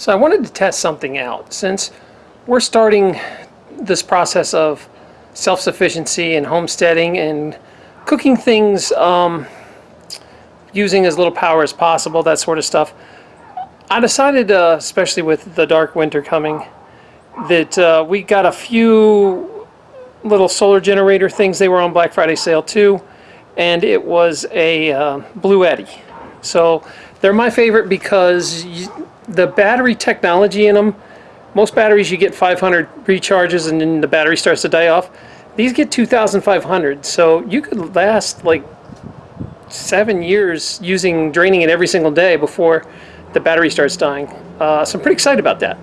So I wanted to test something out since we're starting this process of self-sufficiency and homesteading and cooking things um, using as little power as possible, that sort of stuff. I decided, uh, especially with the dark winter coming, that uh, we got a few little solar generator things. They were on Black Friday sale too, and it was a uh, Eddy. So they're my favorite because you, the battery technology in them, most batteries you get 500 recharges and then the battery starts to die off. These get 2,500, so you could last like seven years using draining it every single day before the battery starts dying. Uh, so I'm pretty excited about that.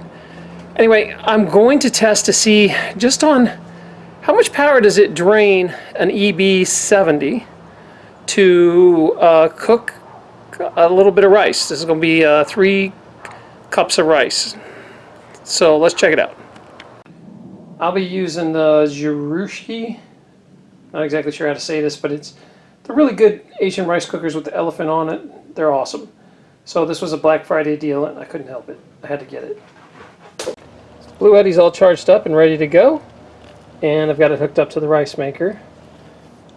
Anyway, I'm going to test to see just on how much power does it drain an EB70 to uh, cook a little bit of rice. This is going to be uh, three cups of rice. So let's check it out. I'll be using the Jirushi. Not exactly sure how to say this, but it's they're really good Asian rice cookers with the elephant on it. They're awesome. So this was a Black Friday deal and I couldn't help it. I had to get it. Bluetti's all charged up and ready to go. And I've got it hooked up to the rice maker.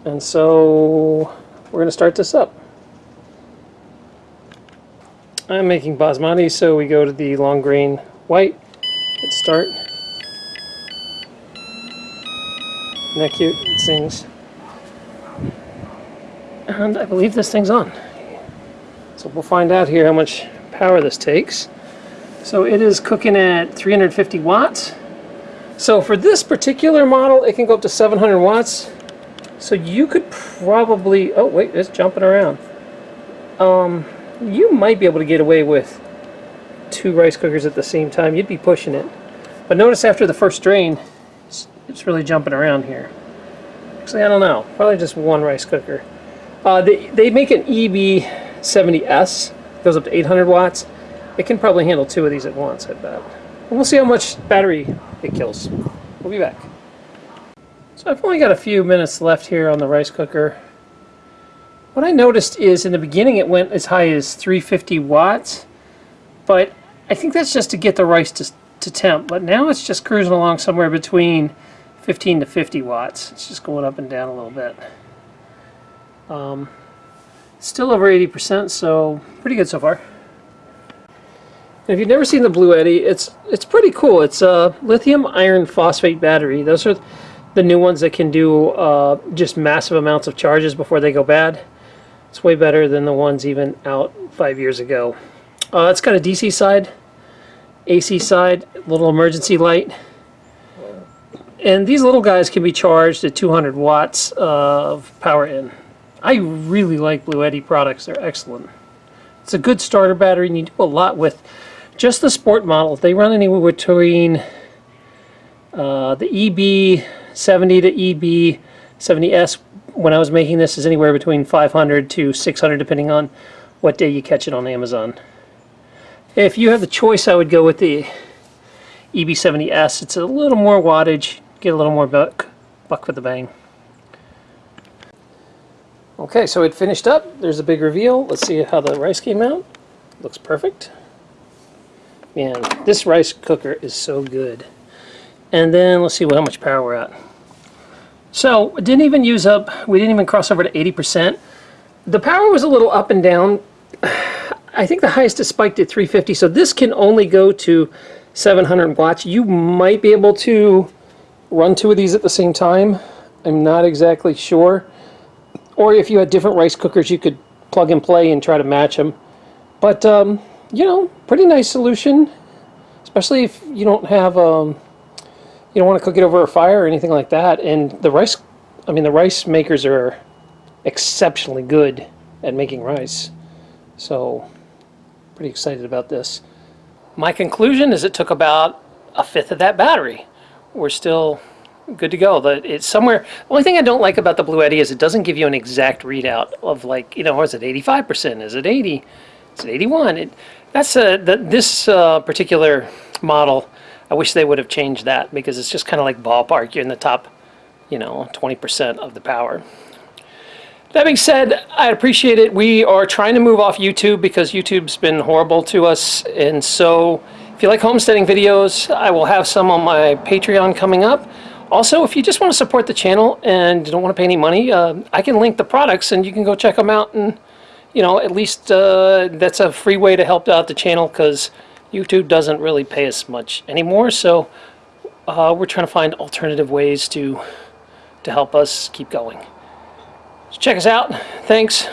And so we're going to start this up. I'm making basmati, so we go to the long grain white. Let's start. Isn't that cute? It sings. And I believe this thing's on. So we'll find out here how much power this takes. So it is cooking at 350 watts. So for this particular model, it can go up to 700 watts. So you could probably, oh wait, it's jumping around. Um, you might be able to get away with two rice cookers at the same time. You'd be pushing it. But notice after the first drain, it's, it's really jumping around here. Actually, I don't know. Probably just one rice cooker. Uh, they, they make an EB70S. Goes up to 800 watts. It can probably handle two of these at once, I bet. And we'll see how much battery it kills. We'll be back. So I've only got a few minutes left here on the rice cooker. What I noticed is in the beginning it went as high as 350 watts, but I think that's just to get the rice to, to temp. But now it's just cruising along somewhere between 15 to 50 watts. It's just going up and down a little bit. Um, still over 80%, so pretty good so far. if you've never seen the Bluetti, it's it's pretty cool. It's a lithium iron phosphate battery. Those are the new ones that can do uh, just massive amounts of charges before they go bad. It's way better than the ones even out five years ago. Uh, it's got a DC side, AC side, little emergency light. And these little guys can be charged at 200 watts of power in. I really like Bluetti products. They're excellent. It's a good starter battery and you do a lot with just the sport model. They run anywhere between uh, the EB70 to EB70S when I was making this is anywhere between 500 to 600 depending on what day you catch it on Amazon. If you have the choice I would go with the EB70S. It's a little more wattage, get a little more buck, buck for the bang. Okay, so it finished up. There's a big reveal. Let's see how the rice came out. Looks perfect. Man, this rice cooker is so good. And then let's see how much power we're at. So it didn't even use up, we didn't even cross over to 80%. The power was a little up and down. I think the highest is spiked at 350, so this can only go to 700 watts. You might be able to run two of these at the same time. I'm not exactly sure. Or if you had different rice cookers, you could plug and play and try to match them. But, um, you know, pretty nice solution, especially if you don't have um, you don't want to cook it over a fire or anything like that. And the rice, I mean, the rice makers are exceptionally good at making rice. So, pretty excited about this. My conclusion is it took about a fifth of that battery. We're still good to go. The, it's somewhere. The only thing I don't like about the Bluetti is it doesn't give you an exact readout of like, you know, is it 85%? Is it 80? Is it 81? It, that's a, the, this uh, particular model I wish they would have changed that because it's just kind of like ballpark. You're in the top, you know, 20% of the power. That being said, I appreciate it. We are trying to move off YouTube because YouTube's been horrible to us. And so if you like homesteading videos, I will have some on my Patreon coming up. Also, if you just want to support the channel and don't want to pay any money, uh, I can link the products and you can go check them out. And, you know, at least uh, that's a free way to help out the channel because YouTube doesn't really pay us much anymore. So uh, we're trying to find alternative ways to, to help us keep going. So check us out. Thanks.